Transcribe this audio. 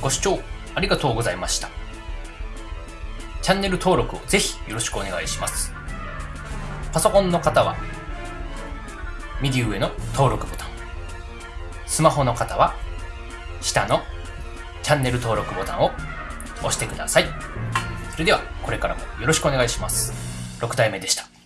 ご視聴ありがとうございました。チャンネル登録をぜひよろしくお願いします。パソコンの方は、右上の登録ボタン。スマホの方は、下のチャンネル登録ボタンを押してください。それでは、これからもよろしくお願いします。6体目でした。